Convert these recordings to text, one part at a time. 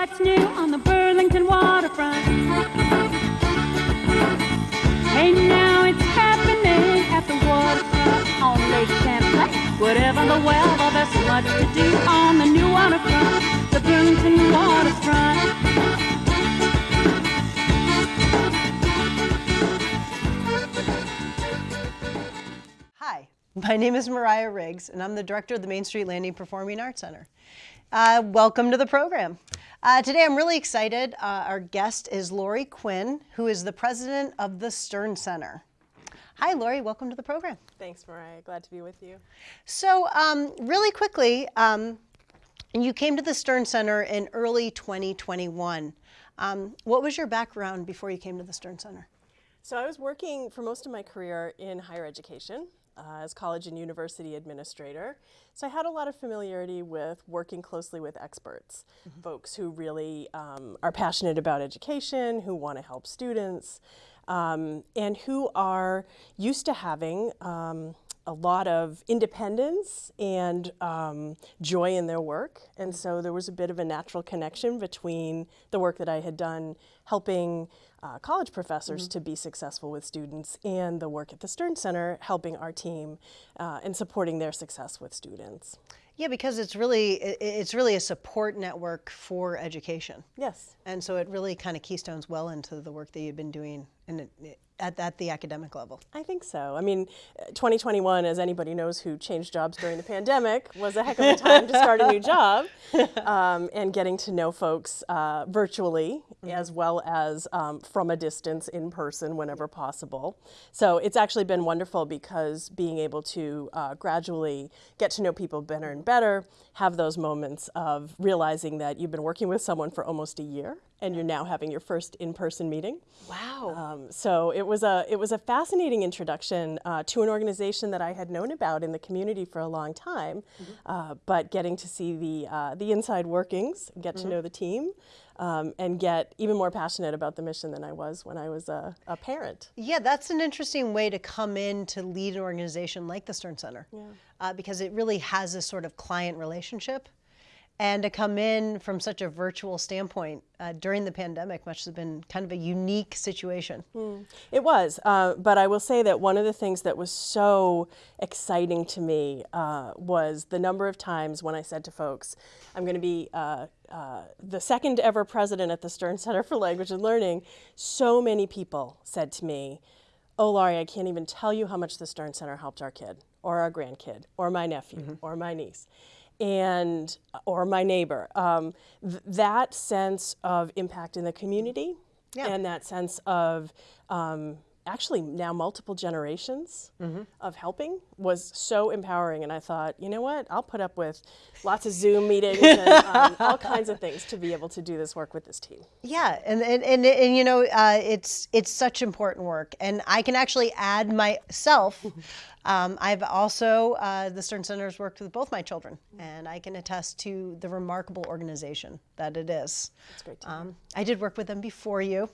what's new on the Burlington waterfront. Hey, now it's happening at the waterfront on Lake Champlain. Whatever the weather, there's so much to do on the new waterfront, the Burlington waterfront. Hi, my name is Mariah Riggs, and I'm the director of the Main Street Landing Performing Arts Center. Uh, welcome to the program. Uh, today I'm really excited. Uh, our guest is Lori Quinn, who is the president of the Stern Center. Hi, Lori, welcome to the program. Thanks, Mariah. Glad to be with you. So, um, really quickly, um, you came to the Stern Center in early 2021. Um, what was your background before you came to the Stern Center? So I was working for most of my career in higher education uh, as college and university administrator. So I had a lot of familiarity with working closely with experts, folks who really um, are passionate about education, who want to help students, um, and who are used to having um, a lot of independence and um, joy in their work. And so there was a bit of a natural connection between the work that I had done helping uh, college professors to be successful with students and the work at the Stern Center helping our team uh, and supporting their success with students. Yeah, because it's really it's really a support network for education. Yes. And so it really kind of keystones well into the work that you've been doing it- at, at the academic level. I think so. I mean, uh, 2021, as anybody knows who changed jobs during the pandemic, was a heck of a time to start a new job um, and getting to know folks uh, virtually as well as um, from a distance in person whenever possible. So it's actually been wonderful because being able to uh, gradually get to know people better and better, have those moments of realizing that you've been working with someone for almost a year and you're now having your first in-person meeting. Wow. Um, so it was a it was a fascinating introduction uh, to an organization that I had known about in the community for a long time, uh, but getting to see the uh, the inside workings, get to know the team, um, and get even more passionate about the mission than I was when I was a, a parent. yeah, that's an interesting way to come in to lead an organization like the Stern Center, uh, because it really has this sort of client relationship. And to come in from such a virtual standpoint uh, during the pandemic must have been kind of a unique situation. It was, uh, but I will say that one of the things that was so exciting to me uh, was the number of times when I said to folks, I'm going to be uh, uh, the second ever president at the Stern Center for Language and Learning. So many people said to me, Oh, Lori, I can't even tell you how much the Stern Center helped our kid, or our grandkid, or my nephew, or my niece and or my neighbor um, th- that sense of impact in the community Yeah. and that sense of um, actually now multiple generations of helping was so empowering and i thought you know what i'll put up with lots of zoom meetings and um, all kinds of things to be able to do this work with this team Yeah, and and, and, and you know, uh, it's it's such important work, and I can actually add myself. Um, I've also uh, the Stern Center has worked with both my children, and I can attest to the remarkable organization that it is. it's great to Um, I did work with them before you,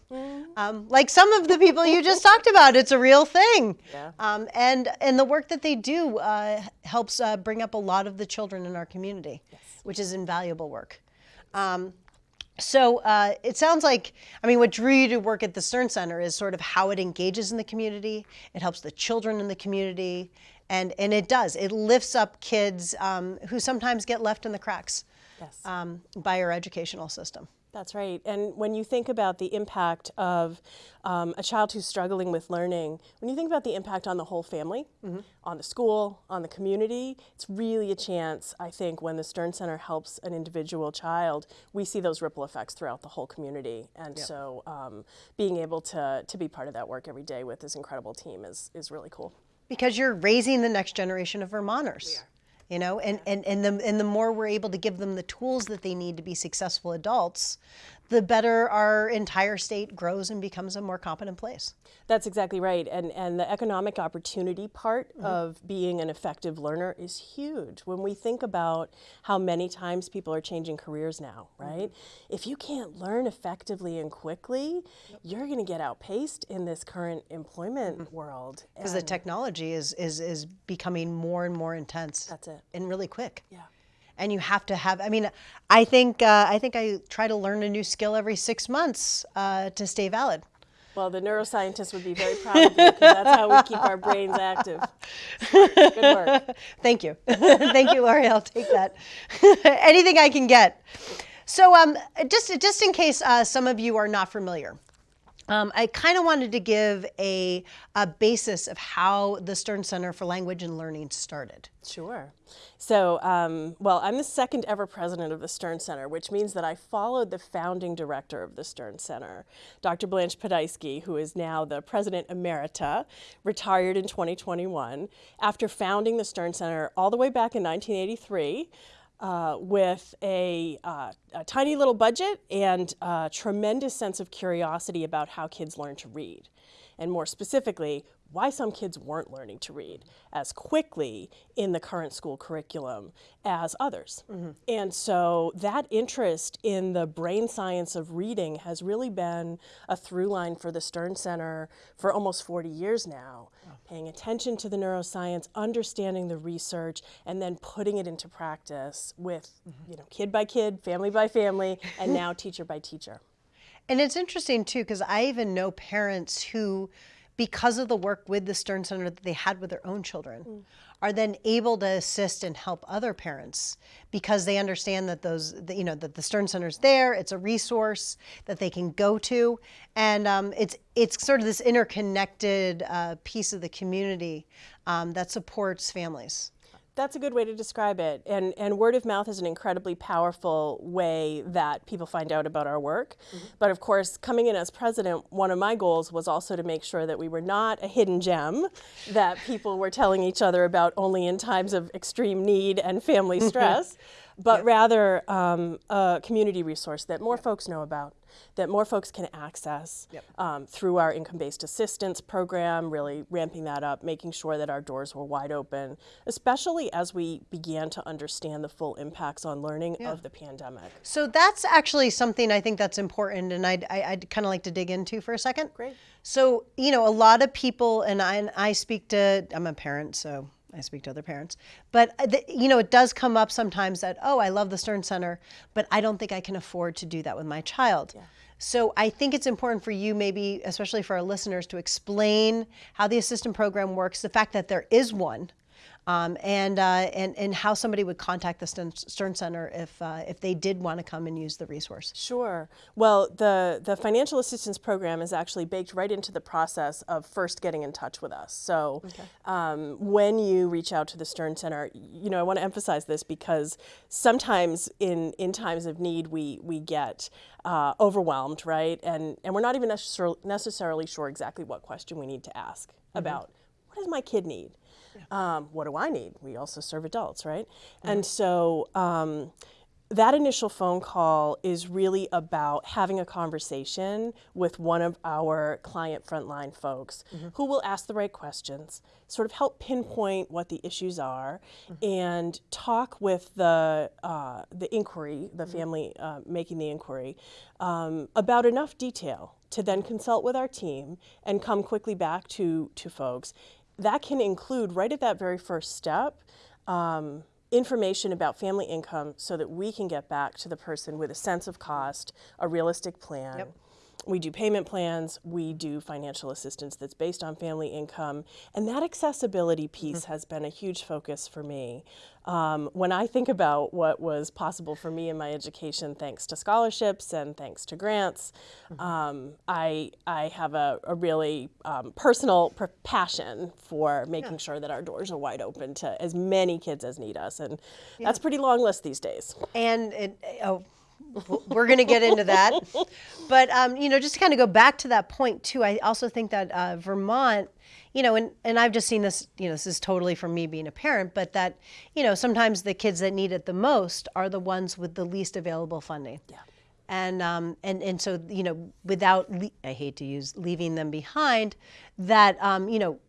um, like some of the people you just talked about. It's a real thing, Yeah. um, and and the work that they do uh, helps uh, bring up a lot of the children in our community, which is invaluable work. Um, so uh, it sounds like, I mean, what drew you to work at the Stern Center is sort of how it engages in the community. It helps the children in the community, and and it does. It lifts up kids um, who sometimes get left in the cracks Yes. um, by our educational system. That's right. And when you think about the impact of um, a child who's struggling with learning, when you think about the impact on the whole family, on the school, on the community, it's really a chance, I think, when the Stern Center helps an individual child, we see those ripple effects throughout the whole community. And so um, being able to, to be part of that work every day with this incredible team is, is really cool. because you're raising the next generation of Vermonters. You know, and, and, and the and the more we're able to give them the tools that they need to be successful adults, the better our entire state grows and becomes a more competent place. That's exactly right. And, and the economic opportunity part Mm-hmm. of being an effective learner is huge. When we think about how many times people are changing careers now, Mm-hmm. right? If you can't learn effectively and quickly, you're going to get outpaced in this current employment Mm-hmm. world. Because the technology is, is is becoming more and more intense. That's it. And really quick. Yeah. And you have to have. I mean, I think uh, I think I try to learn a new skill every six months uh, to stay valid. Well, the neuroscientists would be very proud of you because that's how we keep our brains active. Good work. Thank you. Thank you, Lori. I'll take that. Anything I can get. So, um, just just in case uh, some of you are not familiar, um, I kind of wanted to give a, a basis of how the Stern Center for Language and Learning started. Sure. So, um, well, I'm the second ever president of the Stern Center, which means that I followed the founding director of the Stern Center, Dr. Blanche Podhajski, who is now the president emerita, retired in 2021, after founding the Stern Center all the way back in 1983 uh, with a, uh, a, tiny little budget and a tremendous sense of curiosity about how kids learn to read. And more specifically, why some kids weren't learning to read as quickly in the current school curriculum as others. Mm -hmm. And so that interest in the brain science of reading has really been a through line for the Stern Center for almost 40 years now, paying attention to the neuroscience, understanding the research, and then putting it into practice with, mm -hmm. you know, kid by kid, family by family, and now teacher by teacher. And it's interesting too, because I even know parents who because of the work with the Stern Center that they had with their own children, mm. are then able to assist and help other parents because they understand that those, you know, that the Stern Center's there, it's a resource that they can go to, and um, it's it's sort of this interconnected uh, piece of the community um, that supports families. That's a good way to describe it. And, and word of mouth is an incredibly powerful way that people find out about our work. Mm -hmm. But of course, coming in as president, one of my goals was also to make sure that we were not a hidden gem that people were telling each other about only in times of extreme need and family stress but yep. rather um, a community resource that more yep. folks know about, that more folks can access yep. um, through our income-based assistance program, really ramping that up, making sure that our doors were wide open, especially as we began to understand the full impacts on learning yeah. of the pandemic. So that's actually something I think that's important and I'd, I'd kind of like to dig into for a second. Great. So, you know, a lot of people, and I, and I speak to, I'm a parent, so I speak to other parents, but uh, you know, it does come up sometimes that, oh, I love the Stern Center, but I don't think I can afford to do that with my child. Yeah. So I think it's important for you maybe, especially for our listeners, to explain how the assistant program works, the fact that there is one, um, and, uh, and, and how somebody would contact the Stern Center if, uh, if they did want to come and use the resource. Sure. Well, the, the financial assistance program is actually baked right into the process of first getting in touch with us. So okay. um, when you reach out to the Stern Center, you know, I want to emphasize this because sometimes in, in times of need, we, we get uh, overwhelmed, right? And, and we're not even necessarily sure exactly what question we need to ask mm -hmm. about what does my kid need? Um, what do I need? We also serve adults, right? Mm -hmm. And so um, that initial phone call is really about having a conversation with one of our client frontline folks mm -hmm. who will ask the right questions, sort of help pinpoint what the issues are, mm -hmm. and talk with the uh, the inquiry, the mm-hmm. family uh, making the inquiry, um, about enough detail to then consult with our team and come quickly back to to folks that can include right at that very first step um, information about family income so that we can get back to the person with a sense of cost, a realistic plan, yep. We do payment plans, we do financial assistance that's based on family income, and that accessibility piece mm -hmm. has been a huge focus for me. Um, when I think about what was possible for me in my education thanks to scholarships and thanks to grants, mm -hmm. um, I, I have a, a really um, personal passion for making yeah. sure that our doors are wide open to as many kids as need us, and yeah. that's pretty long list these days. And it, oh, we're going to get into that. But, um, you know, just to kind of go back to that point too, I also think that uh, Vermont, you know, and, and I've just seen this, you know, this is totally from me being a parent, but that, you know, sometimes the kids that need it the most are the ones with the least available funding. Yeah. And, um, and, and so, you know, without, I hate to use leaving them behind, that, um, you know,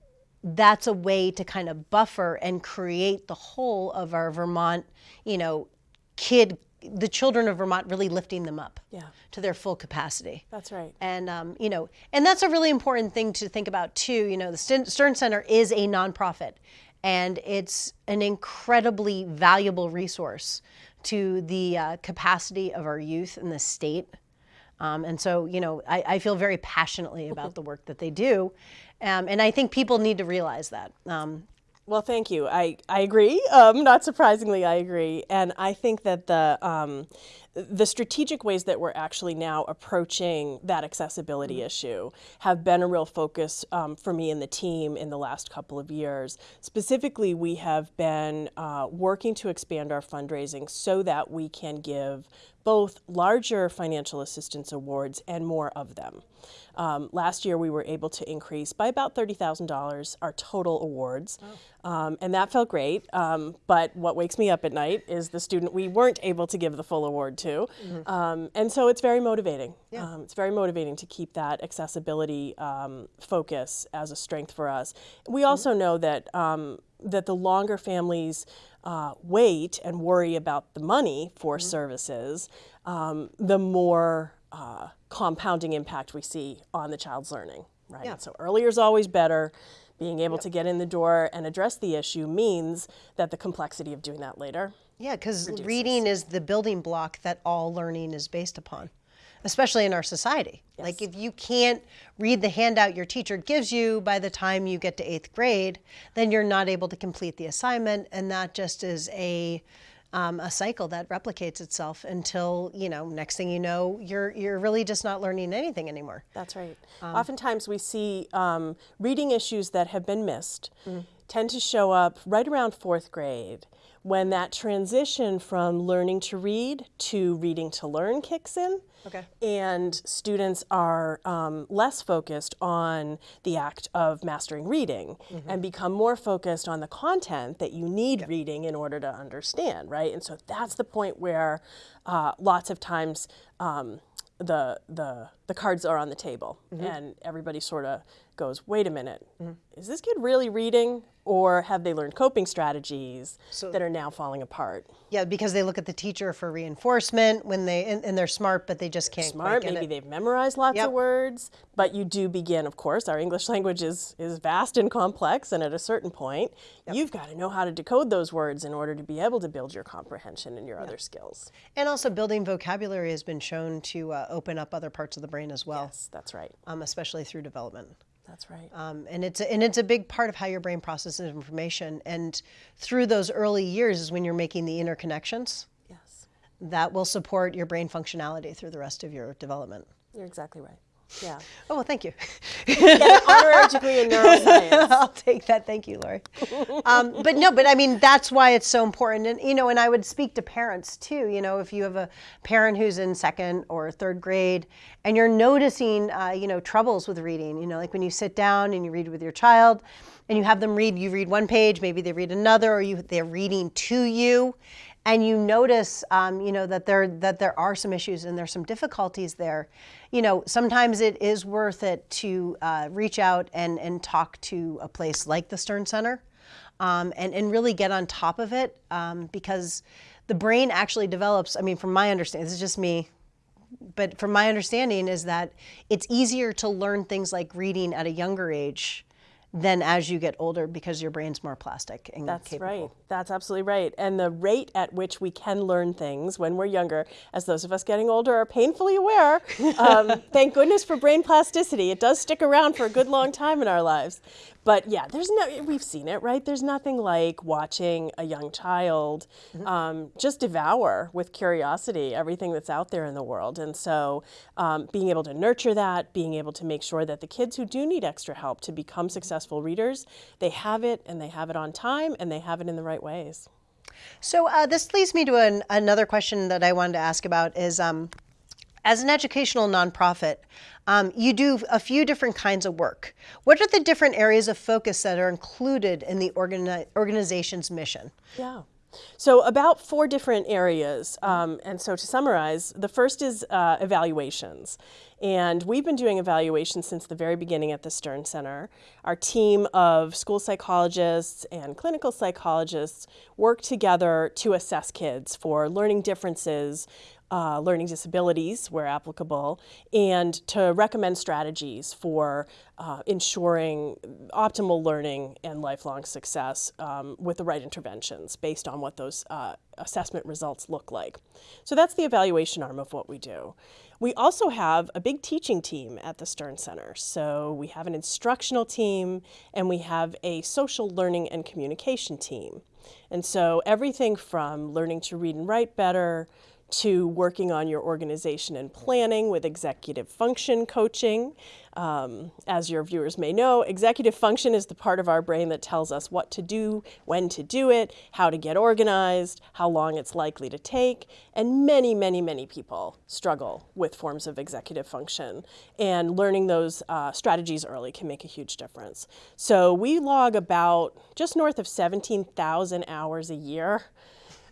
that's a way to kind of buffer and create the whole of our Vermont, you know, kid the children of Vermont really lifting them up yeah. to their full capacity. That's right. And um, you know, and that's a really important thing to think about too. You know, the Stern Center is a nonprofit, and it's an incredibly valuable resource to the uh, capacity of our youth in the state. Um, and so, you know, I, I, feel very passionately about the work that they do. Um, and I think people need to realize that. Um, well, thank you. I, I agree. Um, not surprisingly, I agree. And I think that the, um, the strategic ways that we're actually now approaching that accessibility mm -hmm. issue have been a real focus um, for me and the team in the last couple of years. Specifically, we have been uh, working to expand our fundraising so that we can give both larger financial assistance awards and more of them. Um, last year we were able to increase by about $30,000 our total awards, oh. um, and that felt great. Um, but what wakes me up at night is the student we weren't able to give the full award to. Mm -hmm. and so it's very motivating. Yeah. Um, it's very motivating to keep that accessibility um, focus as a strength for us. We mm-hmm. also mm -hmm. know that that the longer families uh, wait and worry about the money for mm -hmm. services, um, the more uh, compounding impact we see on the child's learning, right? Yeah. So earlier is always better. Being able yep. to get in the door and address the issue means that the complexity of doing that later. Yeah, because reading is the building block that all learning is based upon especially in our society. Yes. Like if you can't read the handout your teacher gives you by the time you get to eighth grade, then you're not able to complete the assignment. And that just is a, um, a cycle that replicates itself until, you know, next thing you know, you're, you're really just not learning anything anymore. That's right. Um, Oftentimes we see um, reading issues that have been missed mm -hmm. tend to show up right around fourth grade when that transition from learning to read to reading to learn kicks in. Okay. And students are um, less focused on the act of mastering reading mm -hmm. and become more focused on the content that you need yep. reading in order to understand, right? And so that's the point where uh, lots of times um, the the the cards are on the table mm -hmm. and everybody sort of goes wait a minute mm -hmm. is this kid really reading or have they learned coping strategies so, that are now falling apart yeah because they look at the teacher for reinforcement when they and, and they're smart but they just can't smart maybe it. they've memorized lots yep. of words but you do begin of course our english language is is vast and complex and at a certain point yep. you've got to know how to decode those words in order to be able to build your comprehension and your yep. other skills and also building vocabulary has been shown to uh, open up other parts of the brain as well. Yes, that's right. Um, especially through development. That's right. Um, and it's a, and it's a big part of how your brain processes information. And through those early years is when you're making the interconnections. Yes. That will support your brain functionality through the rest of your development. You're exactly right. Yeah. Oh, well, thank you. honorary degree in neuroscience. I'll take that. Thank you, Lori. Um, but no, but I mean, that's why it's so important. And, you know, and I would speak to parents too. You know, if you have a parent who's in second or third grade and you're noticing, uh, you know, troubles with reading, you know, like when you sit down and you read with your child and you have them read, you read one page, maybe they read another, or you, they're reading to you and you notice, um, you know, that there that there are some issues and there's some difficulties there, you know, sometimes it is worth it to uh, reach out and and talk to a place like the Stern Center, um, and and really get on top of it um, because the brain actually develops. I mean, from my understanding, this is just me. But from my understanding is that it's easier to learn things like reading at a younger age than as you get older because your brain's more plastic and That's capable. right. That's absolutely right. And the rate at which we can learn things when we're younger, as those of us getting older are painfully aware, um, thank goodness for brain plasticity. It does stick around for a good long time in our lives. But yeah, there's no, we've seen it, right? There's nothing like watching a young child mm -hmm. um, just devour with curiosity everything that's out there in the world. And so um, being able to nurture that, being able to make sure that the kids who do need extra help to become successful readers, they have it and they have it on time and they have it in the right ways. So uh, this leads me to an, another question that I wanted to ask about is, um, as an educational nonprofit, um, you do a few different kinds of work. What are the different areas of focus that are included in the organi organization's mission? Yeah. So about four different areas. Um, and so to summarize, the first is uh, evaluations. And we've been doing evaluations since the very beginning at the Stern Center. Our team of school psychologists and clinical psychologists work together to assess kids for learning differences uh, learning disabilities where applicable, and to recommend strategies for uh, ensuring optimal learning and lifelong success um, with the right interventions based on what those uh, assessment results look like. So that's the evaluation arm of what we do. We also have a big teaching team at the Stern Center. So we have an instructional team and we have a social learning and communication team. And so everything from learning to read and write better, to working on your organization and planning with executive function coaching. Um, as your viewers may know, executive function is the part of our brain that tells us what to do, when to do it, how to get organized, how long it's likely to take, and many, many, many people struggle with forms of executive function. And learning those uh, strategies early can make a huge difference. So we log about just north of 17,000 hours a year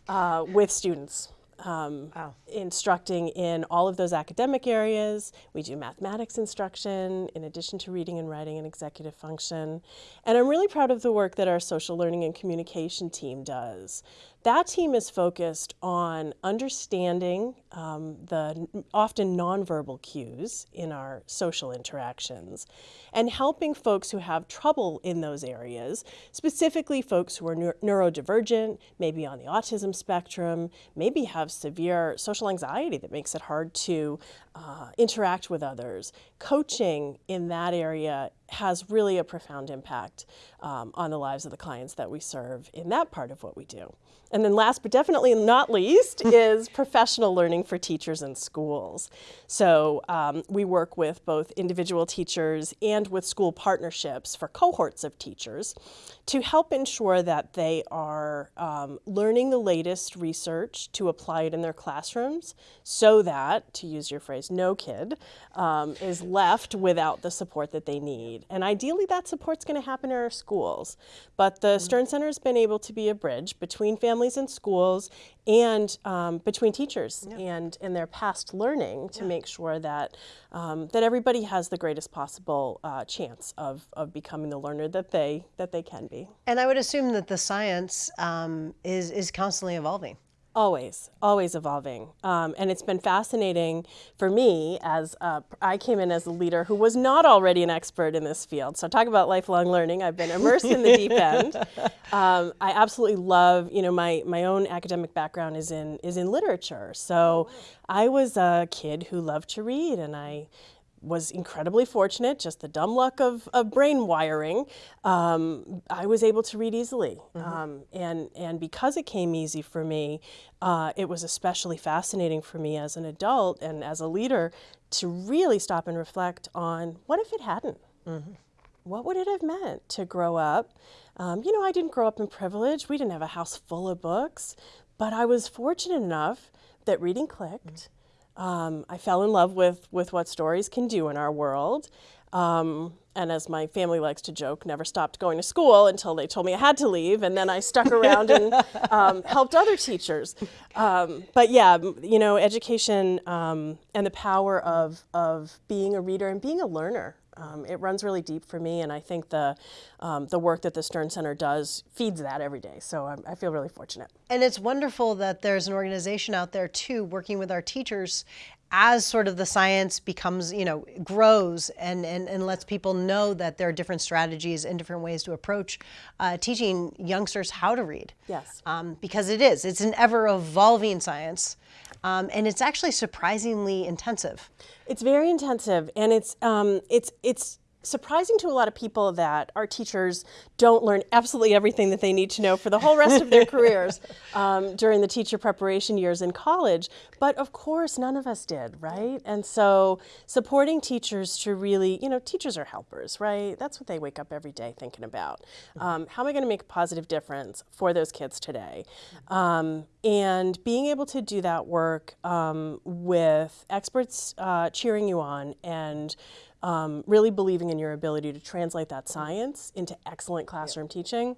uh, with students um, wow. instructing in all of those academic areas. We do mathematics instruction in addition to reading and writing and executive function. And I'm really proud of the work that our social learning and communication team does. That team is focused on understanding um, the often nonverbal cues in our social interactions and helping folks who have trouble in those areas, specifically folks who are neurodivergent, maybe on the autism spectrum, maybe have severe social anxiety that makes it hard to uh, interact with others. Coaching in that area has really a profound impact um, on the lives of the clients that we serve in that part of what we do. And then last but definitely not least is professional learning for teachers in schools. So um, we work with both individual teachers and with school partnerships for cohorts of teachers to help ensure that they are um, learning the latest research to apply it in their classrooms so that, to use your phrase, no kid um, is left without the support that they need. And ideally that support's going to happen in our schools. But the mm-hmm. Stern Center has been able to be a bridge between families and schools and um, between teachers yeah. and in their past learning to make sure that um, that everybody has the greatest possible uh, chance of, of becoming the learner that they that they can be. And I would assume that the science um, is is constantly evolving. Always, always evolving. Um, and it's been fascinating for me as uh, I came in as a leader who was not already an expert in this field. So talk about lifelong learning. I've been immersed in the deep end. Um, I absolutely love, you know, my, my own academic background is in, is in literature. So I was a kid who loved to read and I was incredibly fortunate, just the dumb luck of, of brain wiring. Um, I was able to read easily. Mm -hmm. um, and, and because it came easy for me, uh, it was especially fascinating for me as an adult and as a leader to really stop and reflect on what if it hadn't? Mm -hmm. What would it have meant to grow up? Um, you know, I didn't grow up in privilege. We didn't have a house full of books, but I was fortunate enough that reading clicked. Mm -hmm um, I fell in love with, with what stories can do in our world. Um, and as my family likes to joke, never stopped going to school until they told me I had to leave, and then I stuck around and um, helped other teachers. Um, but yeah, you know, education um, and the power of, of being a reader and being a learner um, it runs really deep for me, and I think the um, the work that the Stern Center does feeds that every day. So I'm, I feel really fortunate. And it's wonderful that there's an organization out there too, working with our teachers as sort of the science becomes, you know, grows and, and, and lets people know that there are different strategies and different ways to approach uh, teaching youngsters how to read. Yes. Um, because it is, it's an ever evolving science um, and it's actually surprisingly intensive. It's very intensive and it's, um, it's, it's surprising to a lot of people that our teachers don't learn absolutely everything that they need to know for the whole rest of their careers um, during the teacher preparation years in college. But of course, none of us did, right? And so supporting teachers to really, you know, teachers are helpers, right? That's what they wake up every day thinking about. Um, how am I going to make a positive difference for those kids today? Um, and being able to do that work um, with experts uh, cheering you on and um, really believing in your ability to translate that science into excellent classroom yep. teaching,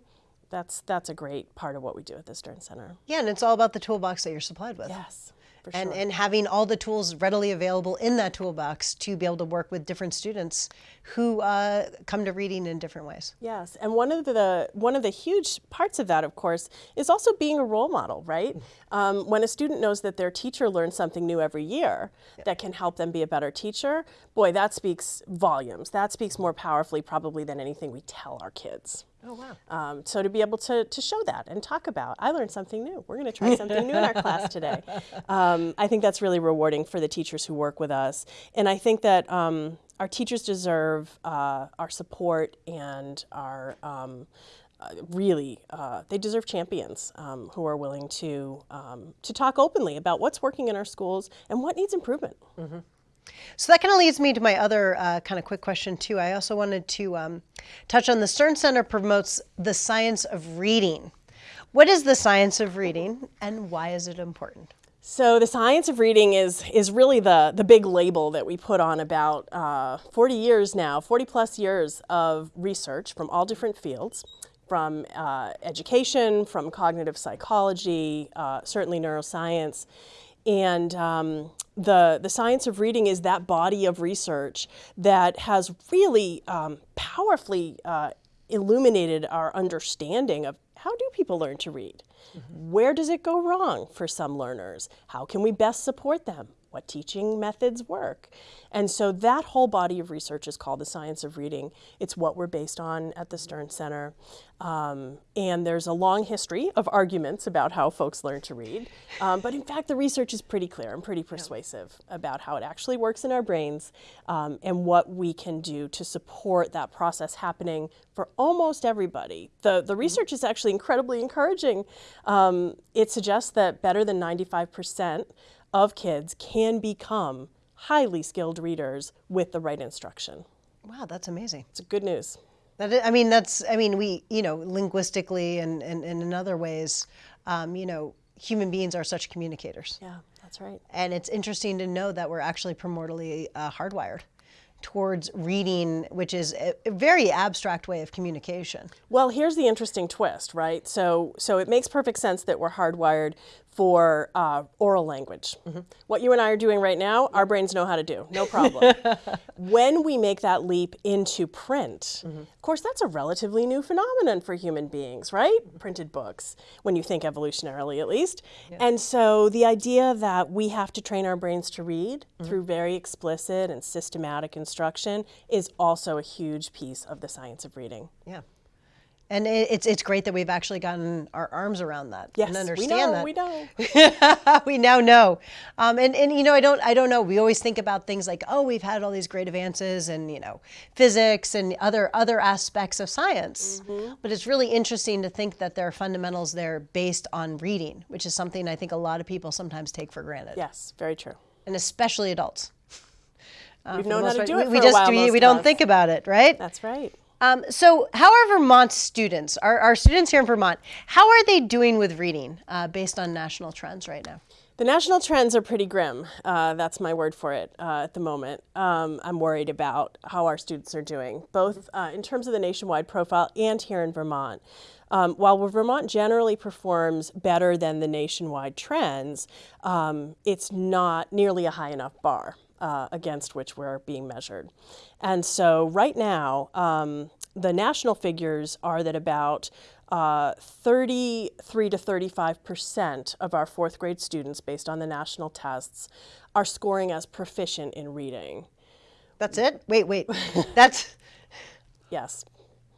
that's that's a great part of what we do at the Stern Center. Yeah, and it's all about the toolbox that you're supplied with. Yes. For and, sure. and having all the tools readily available in that toolbox to be able to work with different students who uh, come to reading in different ways. Yes, and one of the one of the huge parts of that, of course, is also being a role model, right? Um, when a student knows that their teacher learns something new every year that can help them be a better teacher, boy, that speaks volumes. That speaks more powerfully, probably, than anything we tell our kids. Oh, wow. Um, so to be able to, to show that and talk about, I learned something new. We're going to try something new in our class today. Um, I think that's really rewarding for the teachers who work with us. And I think that um, our teachers deserve uh, our support and our um, uh, really, uh, they deserve champions um, who are willing to um, to talk openly about what's working in our schools and what needs improvement. So that kind of leads me to my other uh, kind of quick question too. I also wanted to um, touch on the Stern Center promotes the science of reading. What is the science of reading, and why is it important? So the science of reading is is really the the big label that we put on about uh, 40 years now, 40 plus years of research from all different fields, from uh, education, from cognitive psychology, uh, certainly neuroscience, and um, the the science of reading is that body of research that has really um, powerfully uh, illuminated our understanding of how do people learn to read. Where does it go wrong for some learners? How can we best support them? What teaching methods work? And so that whole body of research is called the science of reading. It's what we're based on at the Stern Center. Um, and there's a long history of arguments about how folks learn to read. Um, but in fact, the research is pretty clear and pretty persuasive about how it actually works in our brains um, and what we can do to support that process happening for almost everybody. The, the research is actually incredibly encouraging. Um, it suggests that better than 95% of kids can become highly skilled readers with the right instruction. Wow, that's amazing. It's good news. That i- I mean, that's I mean, we you know linguistically and and, and in other ways, um, you know, human beings are such communicators, Yeah, that's right. and it's interesting to know that we're actually primordially uh, hardwired towards reading, which is a, a very abstract way of communication. Well, here's the interesting twist, right? So, so it makes perfect sense that we're hardwired for uh, oral language. Mm-hmm. What you and I are doing right now, our brains know how to do, no problem. when we make that leap into print, mm-hmm. of course, that's a relatively new phenomenon for human beings, right? Mm-hmm. Printed books, when you think evolutionarily at least. And so the idea that we have to train our brains to read through very explicit and systematic instruction is also a huge piece of the science of reading. Yeah. And it, it's it's great that we've actually gotten our arms around that Yes, and we understand know, that. we know. we now know. Um, and, and, you know, I don't, I don't know. We always think about things like, oh, we've had all these great advances in, you know, physics and other, other aspects of science. But it's really interesting to think that there are fundamentals there based on reading, which is something I think a lot of people sometimes take for granted. Yes, very true. And especially adults. Uh, We've known how to part. do it we, we for a just, while, we, we don't us. think about it, right? That's right. Um, so, how are Vermont students, our, our students here in Vermont, how are they doing with reading uh, based on national trends right now? The national trends are pretty grim. Uh, that's my word for it uh, at the moment. Um, I'm worried about how our students are doing, both uh, in terms of the nationwide profile and here in Vermont. Um, while Vermont generally performs better than the nationwide trends, um, it's not nearly a high enough bar uh, against which we're being measured. And so, right now, um, the national figures are that about uh, 33 to 35 percent of our fourth grade students, based on the national tests, are scoring as proficient in reading. That's it? Wait, wait. That's, Yes,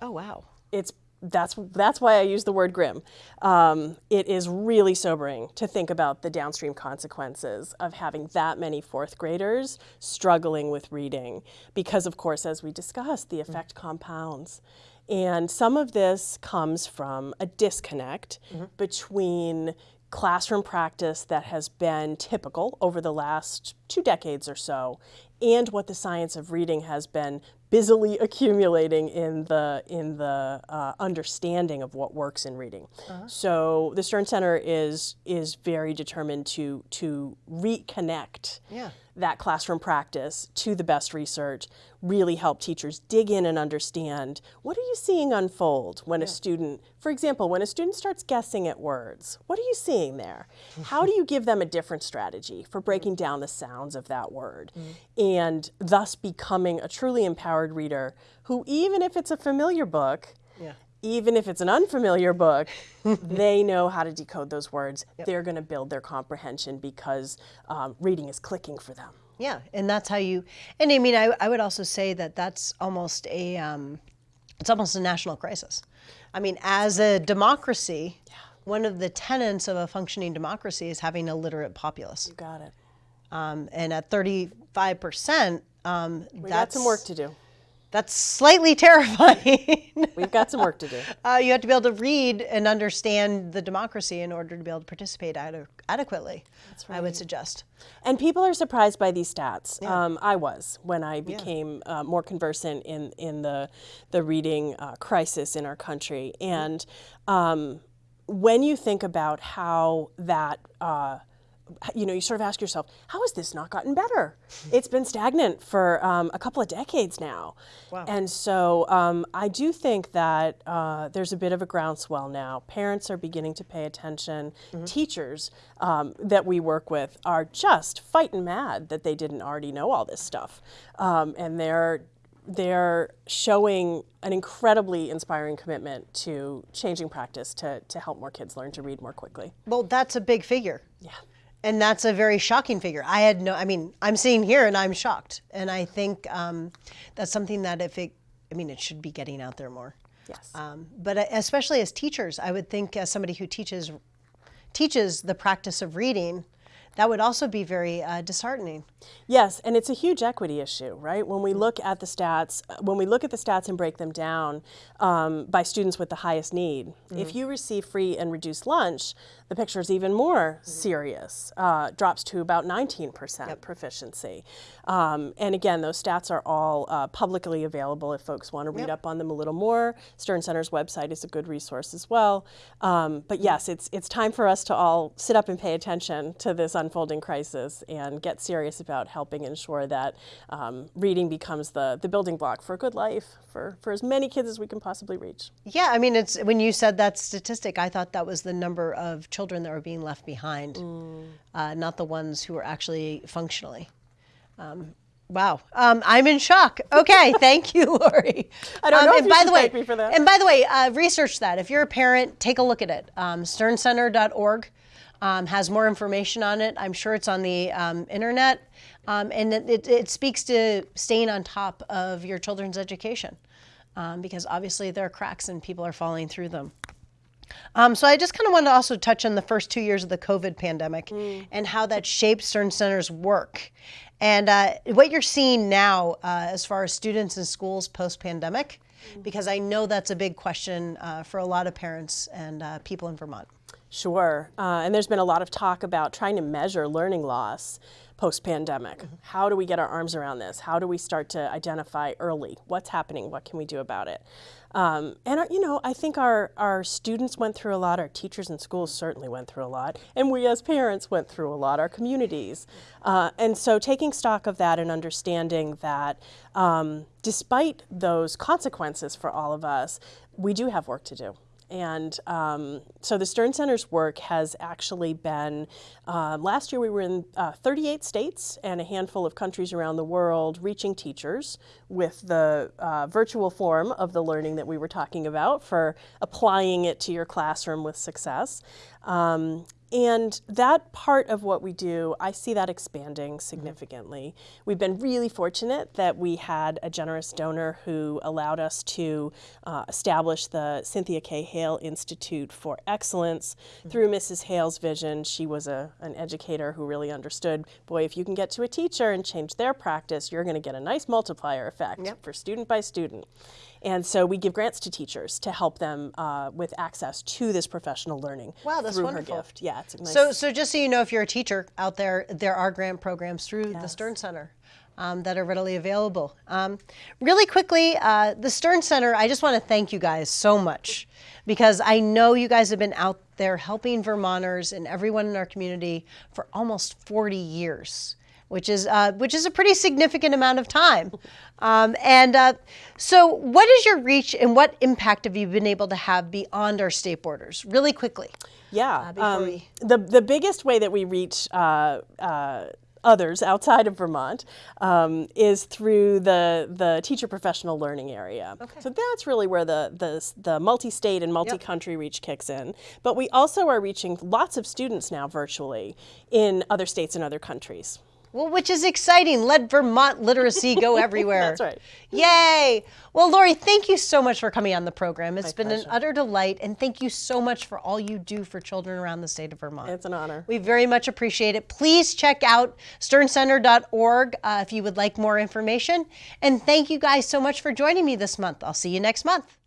oh, wow. it's that's that's why I use the word grim. Um, it is really sobering to think about the downstream consequences of having that many fourth graders struggling with reading, because of course, as we discussed, the effect compounds. And some of this comes from a disconnect between classroom practice that has been typical over the last two decades or so and what the science of reading has been busily accumulating in the in the uh, understanding of what works in reading. So the Stern Center is is very determined to to reconnect Yeah. That classroom practice to the best research, really help teachers dig in and understand what are you seeing unfold when a student, for example, when a student starts guessing at words, what are you seeing there? How do you give them a different strategy for mm-hmm. breaking down the sounds of that word mm-hmm. and thus becoming a truly empowered reader who, even if it's a familiar book, Yeah. Even if it's an unfamiliar book, they know how to decode those words. They're going to build their comprehension because um, reading is clicking for them. Yeah, and that's how you. And I mean, I, I would also say that that's almost a, um, it's almost a national crisis. I mean, as a democracy, one of the tenets of a functioning democracy is having a literate populace. You got it. Um, and at 35 percent, um, We that's got some work to do. That's slightly terrifying. We've got some work to do. uh, you have to be able to read and understand the democracy in order to be able to participate ade- adequately. That's right. I would suggest. And people are surprised by these stats. Um, I was when I became uh, more conversant in in the the reading uh, crisis in our country. And um, when you think about how that. You know, you sort of ask yourself, how has this not gotten better? It's been stagnant for um, a couple of decades now. Wow. And so um, I do think that uh, there's a bit of a groundswell now. Parents are beginning to pay attention. Teachers um, that we work with are just fighting mad that they didn't already know all this stuff. Um, and they're they're showing an incredibly inspiring commitment to changing practice to, to help more kids learn to read more quickly. Well, that's a big figure. Yeah. And that's a very shocking figure. I had no, I mean, I'm sitting here and I'm shocked. And I think um, that's something that if it, I mean, it should be getting out there more. Yes. Um, but uh, especially as teachers, I would think as somebody who teaches teaches the practice of reading, that would also be very uh, disheartening. Yes, and it's a huge equity issue, right? When we look at the stats, uh, when we look at the stats and break them down um, by students with the highest need, if you receive free and reduced lunch, the picture is even more serious. Uh, drops to about 19% proficiency. Um, and again, those stats are all uh, publicly available if folks want to read up on them a little more. Stern Center's website is a good resource as well. Um, but yes, it's it's time for us to all sit up and pay attention to this unfolding crisis and get serious about helping ensure that um, reading becomes the, the building block for a good life for, for as many kids as we can possibly reach. Yeah, I mean, it's when you said that statistic, I thought that was the number of children that were being left behind, uh, not the ones who were actually functionally. Um, wow, um, I'm in shock. Okay, thank you, Lori. I don't know if and you by the way, thank me for that. And by the way, uh, research that. If you're a parent, take a look at it. Um, SternCenter.org um, has more information on it. I'm sure it's on the um, internet, um, and it, it, it speaks to staying on top of your children's education, um, because obviously there are cracks and people are falling through them. Um, so I just kind of wanted to also touch on the first two years of the COVID pandemic and how that shaped Stern Center's work. And uh, what you're seeing now uh, as far as students in schools post-pandemic, because I know that's a big question uh, for a lot of parents and uh, people in Vermont. Sure. Uh, and there's been a lot of talk about trying to measure learning loss post pandemic. How do we get our arms around this? How do we start to identify early what's happening? What can we do about it? Um, and, our, you know, I think our, our students went through a lot, our teachers and schools certainly went through a lot, and we as parents went through a lot, our communities. Uh, and so taking stock of that and understanding that um, despite those consequences for all of us, we do have work to do. And um, so the Stern Center's work has actually been, uh, last year we were in uh, 38 states and a handful of countries around the world reaching teachers with the uh, virtual form of the learning that we were talking about for applying it to your classroom with success. Um, and that part of what we do, I see that expanding significantly. We've been really fortunate that we had a generous donor who allowed us to uh, establish the Cynthia K. Hoehl Institute for Excellence through Mrs. Hoehl's vision. She was a, an educator who really understood boy, if you can get to a teacher and change their practice, you're going to get a nice multiplier effect for student by student. And so we give grants to teachers to help them uh, with access to this professional learning Wow, that's through wonderful. her gift. Yeah, nice. So, so just so you know, if you're a teacher out there, there are grant programs through the Stern Center um, that are readily available. Um, really quickly, uh, the Stern Center, I just want to thank you guys so much because I know you guys have been out there helping Vermonters and everyone in our community for almost 40 years. Which is uh, which is a pretty significant amount of time. Um, and uh, so, what is your reach, and what impact have you been able to have beyond our state borders? Really quickly. Yeah. before um, we- the the biggest way that we reach uh, uh, others outside of Vermont um, is through the the teacher professional learning area. Okay. So that's really where the the the multi-state and multi-country reach kicks in. But we also are reaching lots of students now virtually in other states and other countries. Well, which is exciting. Let Vermont literacy go everywhere. That's right. Yay! Well, Lori, thank you so much for coming on the program. It's been an utter delight, and thank you so much for all you do for children around the state of Vermont. It's an honor. We very much appreciate it. Please check out sterncenter.org uh, if you would like more information. And thank you guys so much for joining me this month. I'll see you next month.